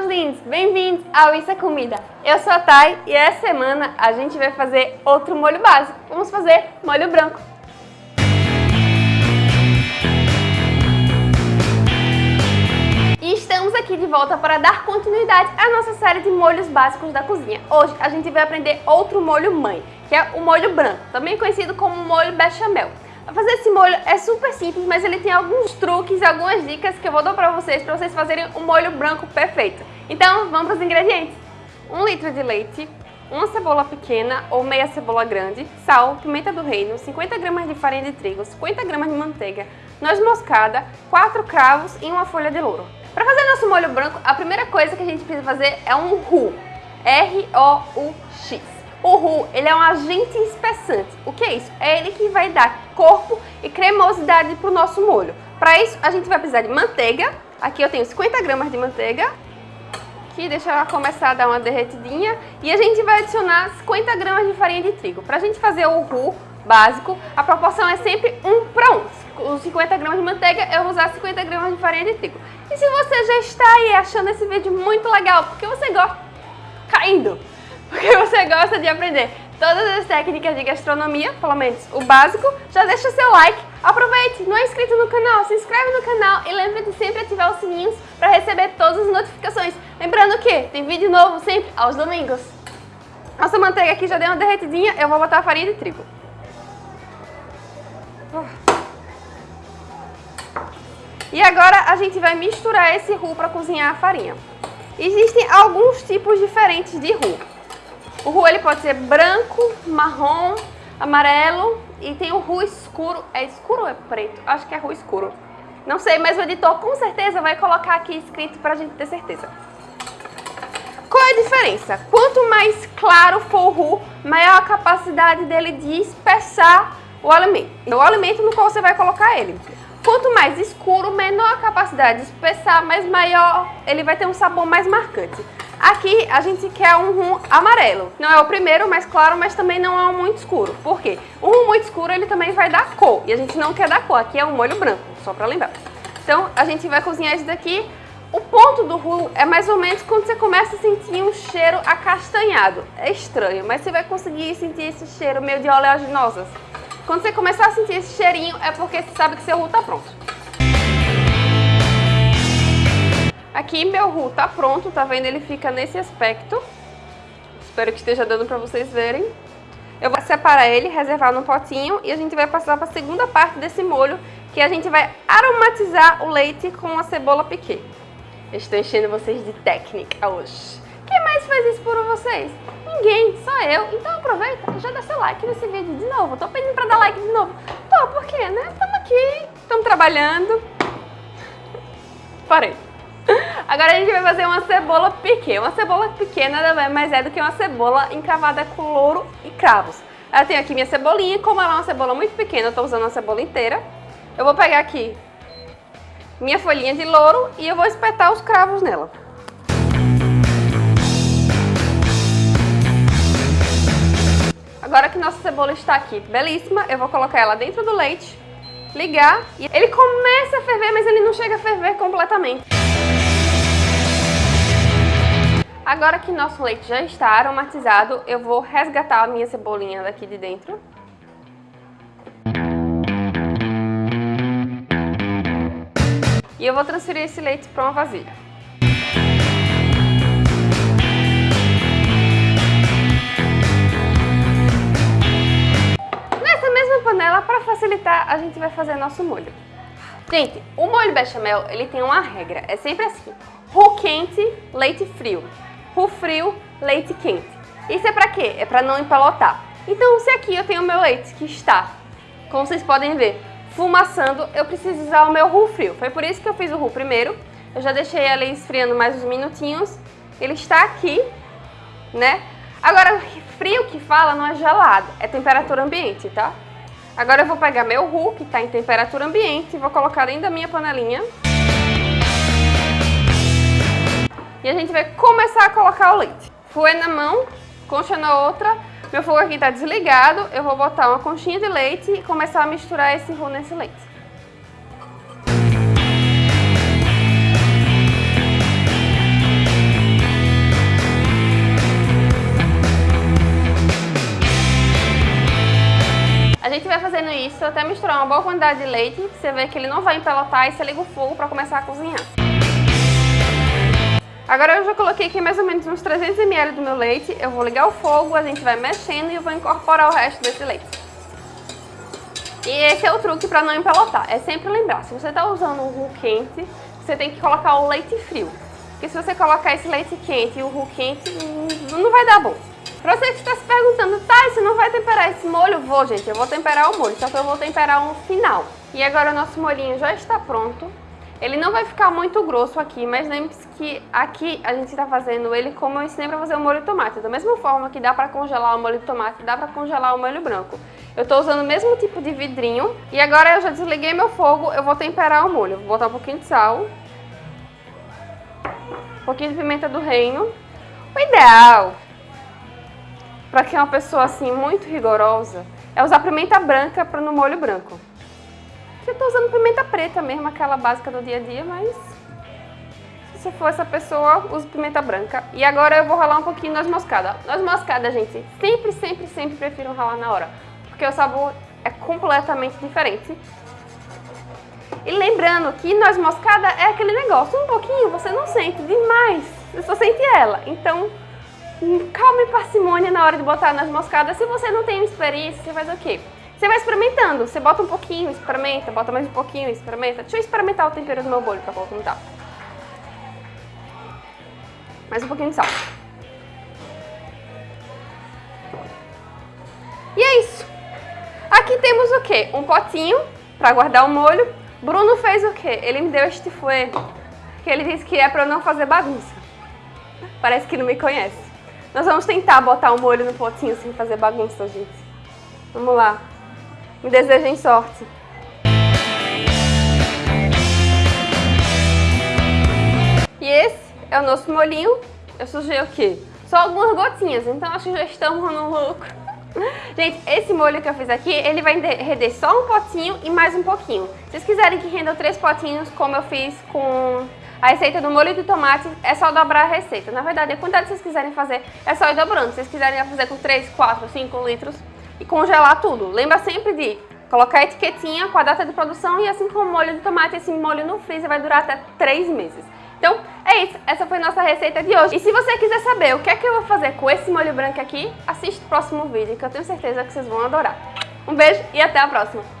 meus lindos! Bem-vindos ao Isso é Comida! Eu sou a Thay e essa semana a gente vai fazer outro molho básico. Vamos fazer molho branco. E estamos aqui de volta para dar continuidade à nossa série de molhos básicos da cozinha. Hoje a gente vai aprender outro molho mãe, que é o molho branco, também conhecido como molho bechamel. Fazer esse molho é super simples, mas ele tem alguns truques algumas dicas que eu vou dar pra vocês, pra vocês fazerem um molho branco perfeito. Então, vamos para os ingredientes. 1 litro de leite, uma cebola pequena ou meia cebola grande, sal, pimenta do reino, 50 gramas de farinha de trigo, 50 gramas de manteiga, noz moscada, 4 cravos e uma folha de louro. Para fazer nosso molho branco, a primeira coisa que a gente precisa fazer é um roux, R-O-U-X. O roux, ele é um agente espessante. O que é isso? É ele que vai dar corpo e cremosidade para o nosso molho. Para isso, a gente vai precisar de manteiga. Aqui eu tenho 50 gramas de manteiga. Aqui, deixa ela começar a dar uma derretidinha. E a gente vai adicionar 50 gramas de farinha de trigo. Para a gente fazer o roux básico, a proporção é sempre 1 para 1. Os 50 gramas de manteiga, eu vou usar 50 gramas de farinha de trigo. E se você já está aí achando esse vídeo muito legal, porque você gosta caindo porque você gosta de aprender todas as técnicas de gastronomia, pelo menos o básico, já deixa seu like, aproveite, não é inscrito no canal, se inscreve no canal e lembre de sempre ativar os sininhos para receber todas as notificações. Lembrando que tem vídeo novo sempre aos domingos. Nossa manteiga aqui já deu uma derretidinha, eu vou botar a farinha de trigo. E agora a gente vai misturar esse roux para cozinhar a farinha. Existem alguns tipos diferentes de roux. O roux ele pode ser branco, marrom, amarelo e tem o roux escuro. É escuro ou é preto? Acho que é roux escuro. Não sei, mas o editor com certeza vai colocar aqui escrito pra gente ter certeza. Qual é a diferença? Quanto mais claro for o roux, maior a capacidade dele de espessar o alimento. O alimento no qual você vai colocar ele. Quanto mais escuro, menor a capacidade de espessar, mas maior ele vai ter um sabor mais marcante. Aqui a gente quer um rum amarelo. Não é o primeiro mais claro, mas também não é um muito escuro. Por quê? Um rum muito escuro ele também vai dar cor. E a gente não quer dar cor. Aqui é um molho branco, só para lembrar. Então a gente vai cozinhar esse daqui. O ponto do rum é mais ou menos quando você começa a sentir um cheiro acastanhado. É estranho, mas você vai conseguir sentir esse cheiro meio de oleaginosas. Quando você começar a sentir esse cheirinho é porque você sabe que seu rum está pronto. Aqui meu roux tá pronto, tá vendo? Ele fica nesse aspecto. Espero que esteja dando pra vocês verem. Eu vou separar ele, reservar no potinho e a gente vai passar para a segunda parte desse molho, que a gente vai aromatizar o leite com a cebola piquê. Eu estou enchendo vocês de técnica hoje. Quem mais faz isso por vocês? Ninguém, só eu. Então aproveita e já dá seu like nesse vídeo de novo. Tô pedindo pra dar like de novo. Pô, por quê, né? Estamos aqui, estamos trabalhando. Parei. Agora a gente vai fazer uma cebola piquê. Uma cebola pequena nada mais é do que uma cebola encravada com louro e cravos. Eu tenho aqui minha cebolinha, como ela é uma cebola muito pequena, eu tô usando a cebola inteira. Eu vou pegar aqui minha folhinha de louro e eu vou espetar os cravos nela. Agora que nossa cebola está aqui belíssima, eu vou colocar ela dentro do leite, ligar e ele começa a ferver, mas ele não chega a ferver completamente. Agora que nosso leite já está aromatizado, eu vou resgatar a minha cebolinha daqui de dentro. E eu vou transferir esse leite para uma vasilha. Nessa mesma panela, para facilitar, a gente vai fazer nosso molho. Gente, o molho bechamel, ele tem uma regra, é sempre assim, roux quente, leite frio o frio, leite quente. Isso é para quê? É para não empelotar. Então, se aqui eu tenho meu leite que está, como vocês podem ver, fumaçando, eu preciso usar o meu roux frio. Foi por isso que eu fiz o roux primeiro. Eu já deixei ele esfriando mais uns minutinhos. Ele está aqui, né? Agora, frio que fala não é gelado, é temperatura ambiente, tá? Agora eu vou pegar meu roux, que está em temperatura ambiente, vou colocar dentro da minha panelinha. e a gente vai começar a colocar o leite. Fouet na mão, concha na outra, meu fogo aqui está desligado, eu vou botar uma conchinha de leite e começar a misturar esse roux nesse leite. A gente vai fazendo isso até misturar uma boa quantidade de leite, você vê que ele não vai empelotar e você liga o fogo para começar a cozinhar. Agora eu já coloquei aqui mais ou menos uns 300 ml do meu leite, eu vou ligar o fogo, a gente vai mexendo e eu vou incorporar o resto desse leite. E esse é o truque para não empelotar, é sempre lembrar, se você está usando um roux quente, você tem que colocar o leite frio. Porque se você colocar esse leite quente e o roux quente, não vai dar bom. Pra você que está se perguntando, tá, você não vai temperar esse molho? Vou, gente, eu vou temperar o molho, só que eu vou temperar um final. E agora o nosso molhinho já está pronto. Ele não vai ficar muito grosso aqui, mas lembre-se que aqui a gente está fazendo ele como eu ensinei para fazer o molho de tomate. Da mesma forma que dá para congelar o molho de tomate, dá para congelar o molho branco. Eu estou usando o mesmo tipo de vidrinho. E agora eu já desliguei meu fogo, eu vou temperar o molho. Vou botar um pouquinho de sal. Um pouquinho de pimenta do reino. O ideal para quem é uma pessoa assim muito rigorosa, é usar pimenta branca para no molho branco. Eu tô usando pimenta preta mesmo, aquela básica do dia a dia, mas se você for essa pessoa, use pimenta branca. E agora eu vou ralar um pouquinho noz moscada. Noz moscada, gente, sempre, sempre, sempre prefiro ralar na hora, porque o sabor é completamente diferente. E lembrando que noz moscada é aquele negócio, um pouquinho você não sente demais, você só sente ela. Então calma e parcimônia na hora de botar nas moscadas. Se você não tem experiência, você faz o quê? Você vai experimentando. Você bota um pouquinho, experimenta, bota mais um pouquinho, experimenta. Deixa eu experimentar o tempero do meu bolho pra tá. Mais um pouquinho de sal. E é isso. Aqui temos o quê? Um potinho pra guardar o molho. Bruno fez o quê? Ele me deu este fouet, que ele disse que é pra eu não fazer bagunça. Parece que não me conhece. Nós vamos tentar botar o molho no potinho sem fazer bagunça, gente. Vamos lá. Me desejem sorte. E esse é o nosso molhinho. Eu sujei o quê? Só algumas gotinhas, então acho que já estamos no lucro. Gente, esse molho que eu fiz aqui, ele vai render só um potinho e mais um pouquinho. Se vocês quiserem que renda três potinhos, como eu fiz com a receita do molho de tomate é só dobrar a receita. Na verdade, a quantidade que vocês quiserem fazer é só ir dobrando. Se vocês quiserem fazer com 3, 4, 5 litros e congelar tudo. Lembra sempre de colocar a etiquetinha com a data de produção e assim como o molho de tomate, esse molho no freezer vai durar até 3 meses. Então, é isso. Essa foi nossa receita de hoje. E se você quiser saber o que é que eu vou fazer com esse molho branco aqui, assiste o próximo vídeo que eu tenho certeza que vocês vão adorar. Um beijo e até a próxima!